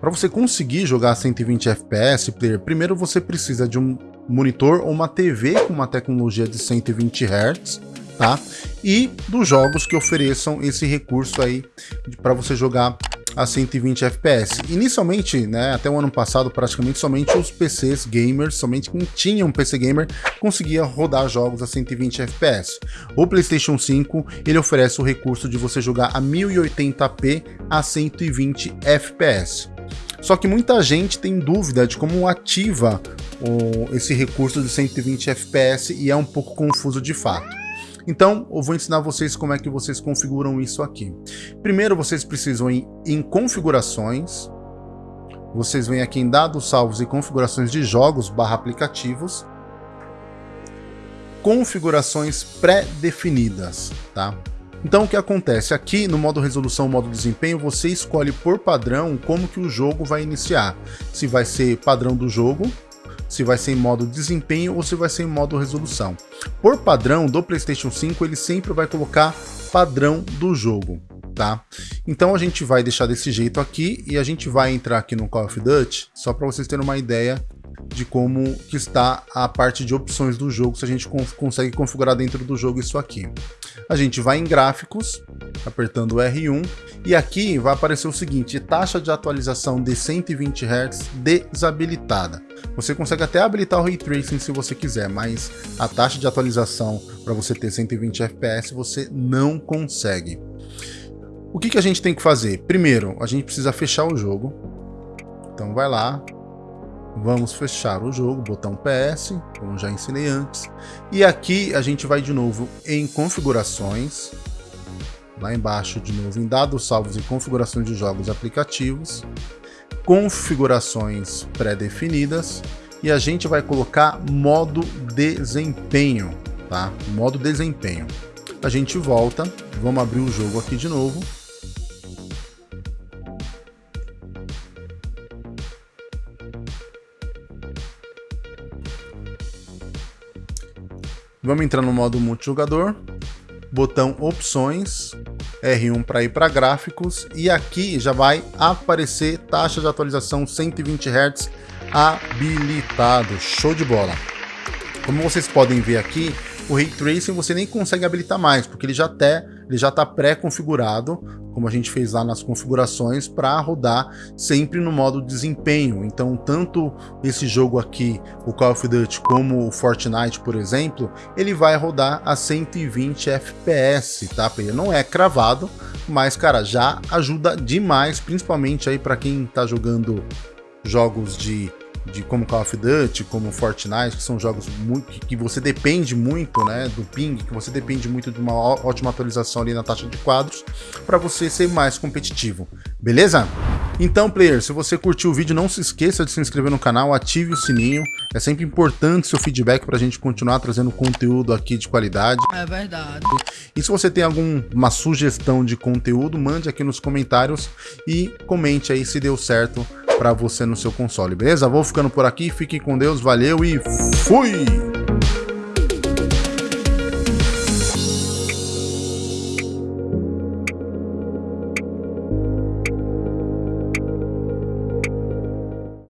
Para você conseguir jogar 120 FPS, player, primeiro você precisa de um monitor ou uma TV com uma tecnologia de 120 Hz, tá? E dos jogos que ofereçam esse recurso aí para você jogar a 120 FPS. Inicialmente, né, até o ano passado, praticamente somente os PCs gamers, somente quem tinha um PC gamer, conseguia rodar jogos a 120 FPS. O PlayStation 5, ele oferece o recurso de você jogar a 1080p a 120 FPS. Só que muita gente tem dúvida de como ativa o, esse recurso de 120 FPS e é um pouco confuso de fato. Então, eu vou ensinar vocês como é que vocês configuram isso aqui. Primeiro, vocês precisam ir em configurações, vocês vêm aqui em dados salvos e configurações de jogos barra aplicativos, configurações pré-definidas, tá? Então o que acontece? Aqui no modo resolução, modo desempenho, você escolhe por padrão como que o jogo vai iniciar. Se vai ser padrão do jogo, se vai ser em modo desempenho ou se vai ser em modo resolução. Por padrão do PlayStation 5, ele sempre vai colocar padrão do jogo, tá? Então a gente vai deixar desse jeito aqui e a gente vai entrar aqui no Call of Duty, só para vocês terem uma ideia de como que está a parte de opções do jogo, se a gente consegue configurar dentro do jogo isso aqui. A gente vai em gráficos, apertando R1, e aqui vai aparecer o seguinte, taxa de atualização de 120 Hz desabilitada. Você consegue até habilitar o Ray Tracing se você quiser, mas a taxa de atualização para você ter 120 FPS você não consegue. O que, que a gente tem que fazer? Primeiro, a gente precisa fechar o jogo. Então vai lá, Vamos fechar o jogo, botão PS, como já ensinei antes. E aqui a gente vai de novo em configurações. Lá embaixo, de novo, em dados salvos e configurações de jogos aplicativos. Configurações pré-definidas. E a gente vai colocar modo desempenho, tá? Modo desempenho. A gente volta, vamos abrir o jogo aqui de novo. Vamos entrar no modo multijogador, botão opções, R1 para ir para gráficos. E aqui já vai aparecer taxa de atualização 120 Hz habilitado, show de bola. Como vocês podem ver aqui, o Ray Tracing você nem consegue habilitar mais, porque ele já até ele já está pré-configurado, como a gente fez lá nas configurações, para rodar sempre no modo desempenho. Então, tanto esse jogo aqui, o Call of Duty, como o Fortnite, por exemplo, ele vai rodar a 120 FPS, tá? Ele não é cravado, mas, cara, já ajuda demais, principalmente aí para quem está jogando jogos de de como Call of Duty, como Fortnite, que são jogos muito, que você depende muito né, do ping, que você depende muito de uma ótima atualização ali na taxa de quadros, para você ser mais competitivo, beleza? Então, player, se você curtiu o vídeo, não se esqueça de se inscrever no canal, ative o sininho, é sempre importante seu feedback para a gente continuar trazendo conteúdo aqui de qualidade. É verdade. E se você tem alguma sugestão de conteúdo, mande aqui nos comentários e comente aí se deu certo para você no seu console, beleza? Vou ficando por aqui, fiquem com Deus, valeu e fui!